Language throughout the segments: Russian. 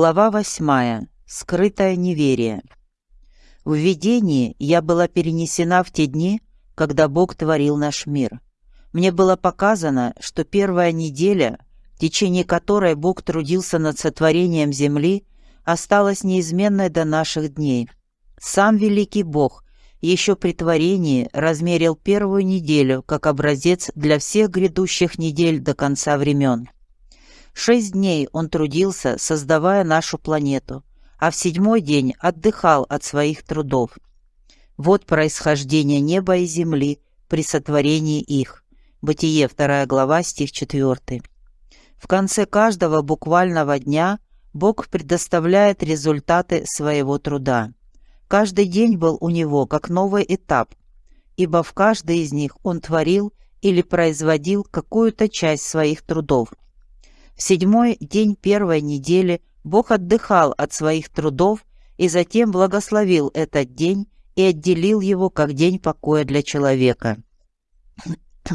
Глава восьмая. Скрытое неверие. В видении я была перенесена в те дни, когда Бог творил наш мир. Мне было показано, что первая неделя, в течение которой Бог трудился над сотворением земли, осталась неизменной до наших дней. Сам великий Бог еще при творении размерил первую неделю как образец для всех грядущих недель до конца времен. Шесть дней он трудился, создавая нашу планету, а в седьмой день отдыхал от своих трудов. Вот происхождение неба и земли при сотворении их. Бытие, 2 глава, стих 4. В конце каждого буквального дня Бог предоставляет результаты своего труда. Каждый день был у него как новый этап, ибо в каждый из них он творил или производил какую-то часть своих трудов. Седьмой день первой недели Бог отдыхал от своих трудов и затем благословил этот день и отделил его как день покоя для человека.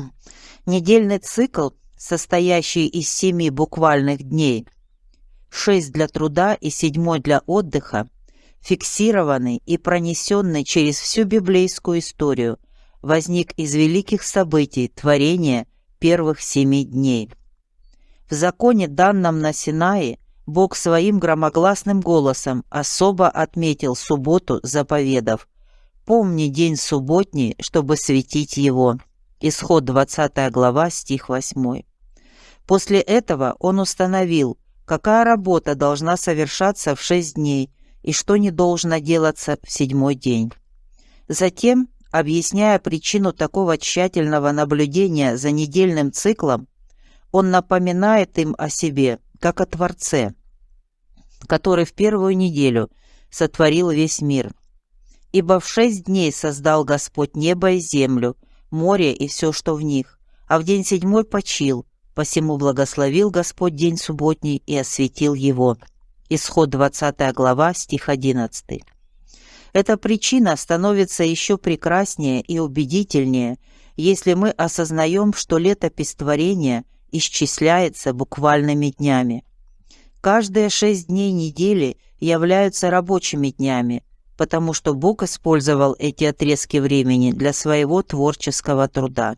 Недельный цикл, состоящий из семи буквальных дней, шесть для труда и седьмой для отдыха, фиксированный и пронесенный через всю библейскую историю, возник из великих событий творения первых семи дней. В законе, данном на Синае, Бог своим громогласным голосом особо отметил субботу заповедов. «Помни день субботний, чтобы светить его». Исход 20 глава, стих 8. После этого он установил, какая работа должна совершаться в шесть дней и что не должно делаться в седьмой день. Затем, объясняя причину такого тщательного наблюдения за недельным циклом, он напоминает им о себе, как о Творце, который в первую неделю сотворил весь мир. Ибо в шесть дней создал Господь небо и землю, море и все, что в них, а в день седьмой почил, посему благословил Господь день субботний и осветил его». Исход 20 глава, стих 11. Эта причина становится еще прекраснее и убедительнее, если мы осознаем, что летопись творения исчисляется буквальными днями. Каждые шесть дней недели являются рабочими днями, потому что Бог использовал эти отрезки времени для своего творческого труда.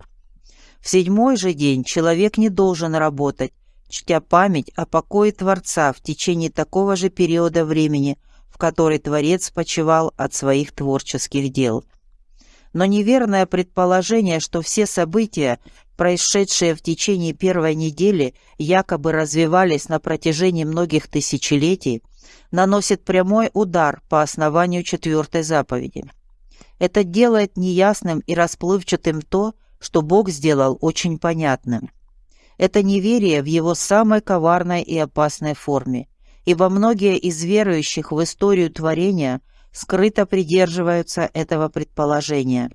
В седьмой же день человек не должен работать, чтя память о покое Творца в течение такого же периода времени, в который Творец почивал от своих творческих дел. Но неверное предположение, что все события, происшедшие в течение первой недели, якобы развивались на протяжении многих тысячелетий, наносит прямой удар по основанию четвертой заповеди. Это делает неясным и расплывчатым то, что Бог сделал очень понятным. Это неверие в его самой коварной и опасной форме, ибо многие из верующих в историю творения скрыто придерживаются этого предположения.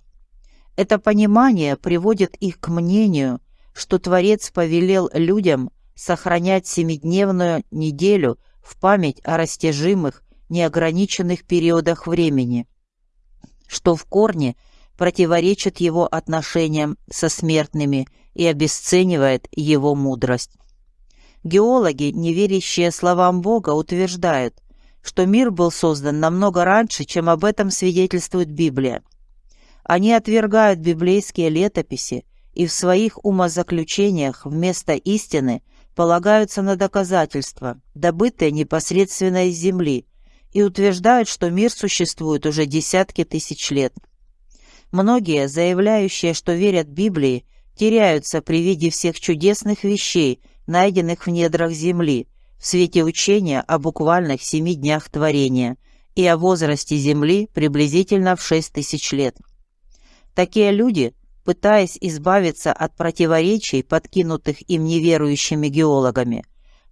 Это понимание приводит их к мнению, что Творец повелел людям сохранять семидневную неделю в память о растяжимых, неограниченных периодах времени, что в корне противоречит его отношениям со смертными и обесценивает его мудрость. Геологи, не верящие словам Бога, утверждают, что мир был создан намного раньше, чем об этом свидетельствует Библия. Они отвергают библейские летописи и в своих умозаключениях вместо истины полагаются на доказательства, добытые непосредственно из Земли, и утверждают, что мир существует уже десятки тысяч лет. Многие, заявляющие, что верят Библии, теряются при виде всех чудесных вещей, найденных в недрах Земли, в свете учения о буквальных семи днях творения и о возрасте Земли приблизительно в шесть тысяч лет. Такие люди, пытаясь избавиться от противоречий, подкинутых им неверующими геологами,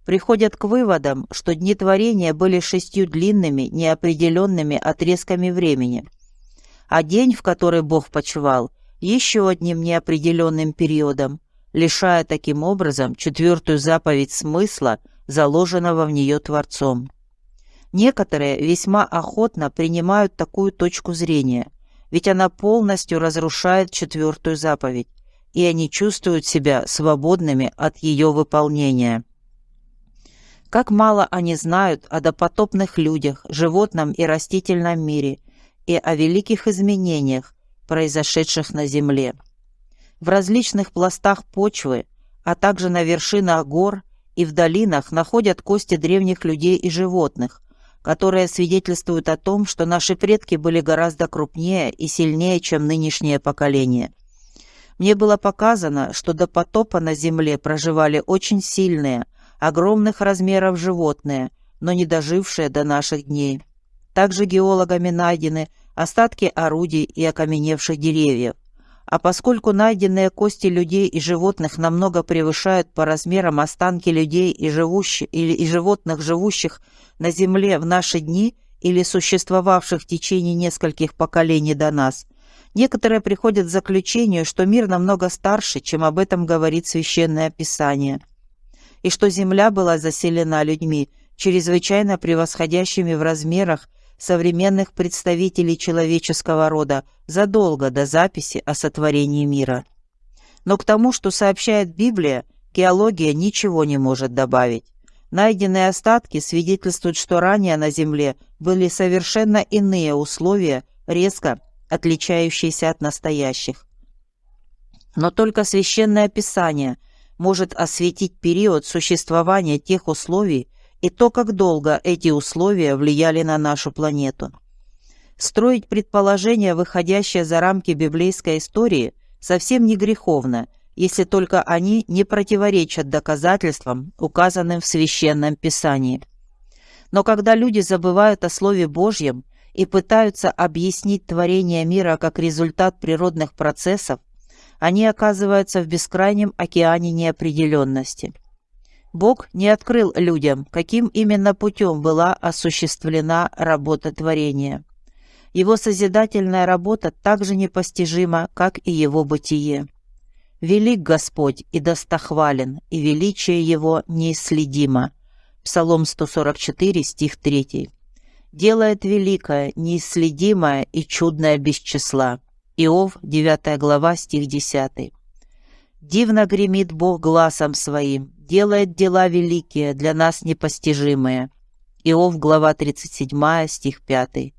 приходят к выводам, что дни творения были шестью длинными, неопределенными отрезками времени, а день, в который Бог почивал – еще одним неопределенным периодом, лишая таким образом четвертую заповедь смысла, заложенного в нее Творцом. Некоторые весьма охотно принимают такую точку зрения, ведь она полностью разрушает четвертую заповедь, и они чувствуют себя свободными от ее выполнения. Как мало они знают о допотопных людях, животном и растительном мире и о великих изменениях, произошедших на Земле. В различных пластах почвы, а также на вершинах гор и в долинах находят кости древних людей и животных, которые свидетельствуют о том, что наши предки были гораздо крупнее и сильнее, чем нынешнее поколение. Мне было показано, что до потопа на Земле проживали очень сильные, огромных размеров животные, но не дожившие до наших дней. Также геологами найдены остатки орудий и окаменевших деревьев. А поскольку найденные кости людей и животных намного превышают по размерам останки людей и, живущих, или, и животных, живущих на Земле в наши дни или существовавших в течение нескольких поколений до нас, некоторые приходят к заключению, что мир намного старше, чем об этом говорит Священное Писание – и что земля была заселена людьми, чрезвычайно превосходящими в размерах современных представителей человеческого рода задолго до записи о сотворении мира. Но к тому, что сообщает Библия, геология ничего не может добавить. Найденные остатки свидетельствуют, что ранее на Земле были совершенно иные условия, резко отличающиеся от настоящих. Но только Священное Писание – может осветить период существования тех условий и то, как долго эти условия влияли на нашу планету. Строить предположения, выходящие за рамки библейской истории, совсем не греховно, если только они не противоречат доказательствам, указанным в Священном Писании. Но когда люди забывают о Слове Божьем и пытаются объяснить творение мира как результат природных процессов, они оказываются в бескрайнем океане неопределенности. Бог не открыл людям, каким именно путем была осуществлена работа творения. Его созидательная работа так же непостижима, как и его бытие. «Велик Господь и достохвален, и величие Его неисследимо». Псалом 144, стих 3. «Делает великое, неисследимое и чудное без числа». Иов, 9 глава, стих 10. «Дивно гремит Бог глазом своим, делает дела великие, для нас непостижимые». Иов, глава 37, стих 5.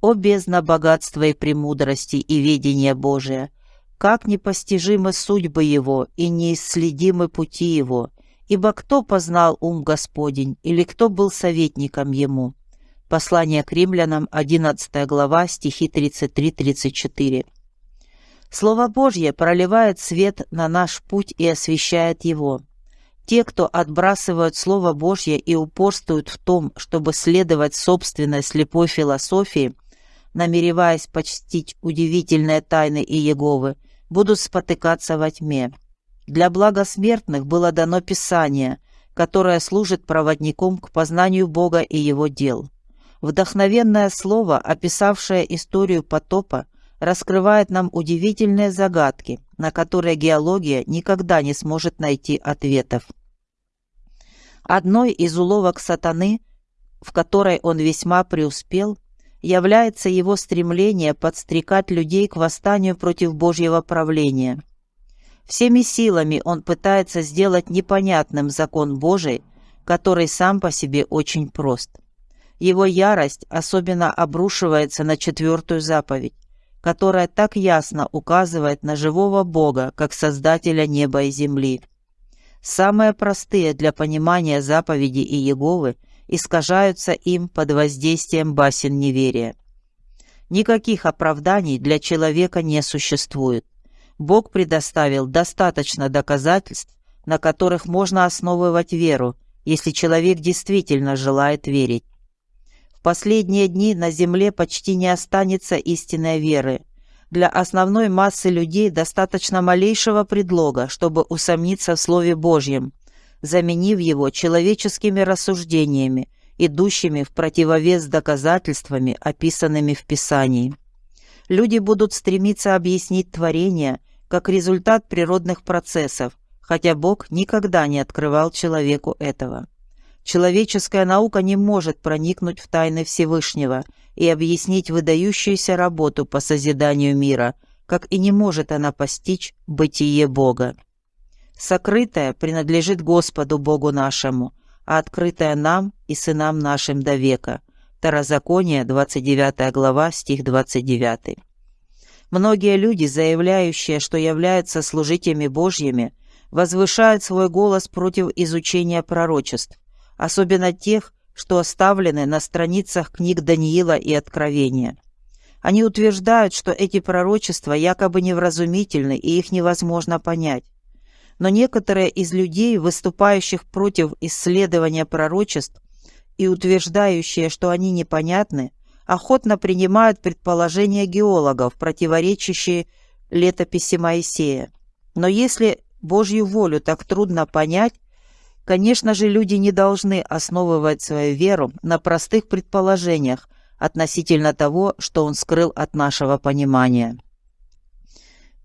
«О бездна богатства и премудрости и ведения Божия! Как непостижимы судьбы Его и неисследимы пути Его! Ибо кто познал ум Господень, или кто был советником Ему?» Послание к римлянам, 11 глава, стихи 33-34. Слово Божье проливает свет на наш путь и освещает его. Те, кто отбрасывают Слово Божье и упорствуют в том, чтобы следовать собственной слепой философии, намереваясь почтить удивительные тайны Иеговы, будут спотыкаться во тьме. Для блага смертных было дано Писание, которое служит проводником к познанию Бога и Его дел. Вдохновенное слово, описавшее историю потопа, раскрывает нам удивительные загадки, на которые геология никогда не сможет найти ответов. Одной из уловок сатаны, в которой он весьма преуспел, является его стремление подстрекать людей к восстанию против Божьего правления. Всеми силами он пытается сделать непонятным закон Божий, который сам по себе очень прост. Его ярость особенно обрушивается на четвертую заповедь которая так ясно указывает на живого Бога, как Создателя неба и земли. Самые простые для понимания заповеди Иеговы искажаются им под воздействием басен неверия. Никаких оправданий для человека не существует. Бог предоставил достаточно доказательств, на которых можно основывать веру, если человек действительно желает верить. В последние дни на земле почти не останется истинной веры. Для основной массы людей достаточно малейшего предлога, чтобы усомниться в Слове Божьем, заменив его человеческими рассуждениями, идущими в противовес доказательствами, описанными в Писании. Люди будут стремиться объяснить творение как результат природных процессов, хотя Бог никогда не открывал человеку этого. Человеческая наука не может проникнуть в тайны Всевышнего и объяснить выдающуюся работу по созиданию мира, как и не может она постичь бытие Бога. Сокрытое принадлежит Господу Богу нашему, а открытое нам и сынам нашим до века. Второзаконие, 29 глава, стих 29. Многие люди, заявляющие, что являются служителями Божьими, возвышают свой голос против изучения пророчеств, особенно тех, что оставлены на страницах книг Даниила и Откровения. Они утверждают, что эти пророчества якобы невразумительны и их невозможно понять. Но некоторые из людей, выступающих против исследования пророчеств и утверждающие, что они непонятны, охотно принимают предположения геологов, противоречащие летописи Моисея. Но если Божью волю так трудно понять, Конечно же, люди не должны основывать свою веру на простых предположениях относительно того, что Он скрыл от нашего понимания.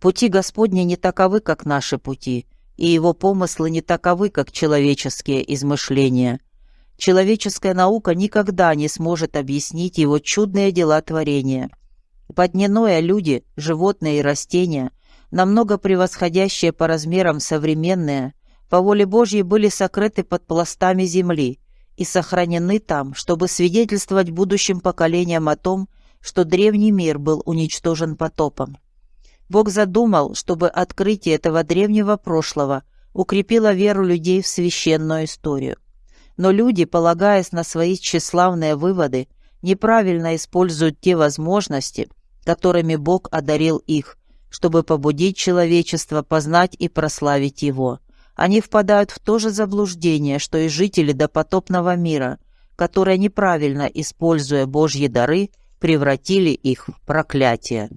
Пути Господни не таковы, как наши пути, и Его помыслы не таковы, как человеческие измышления. Человеческая наука никогда не сможет объяснить Его чудные дела творения. Подненое люди, животные и растения, намного превосходящие по размерам современные – по воле Божьей были сокрыты под пластами земли и сохранены там, чтобы свидетельствовать будущим поколениям о том, что древний мир был уничтожен потопом. Бог задумал, чтобы открытие этого древнего прошлого укрепило веру людей в священную историю. Но люди, полагаясь на свои тщеславные выводы, неправильно используют те возможности, которыми Бог одарил их, чтобы побудить человечество познать и прославить Его – они впадают в то же заблуждение, что и жители допотопного мира, которые, неправильно используя Божьи дары, превратили их в проклятие.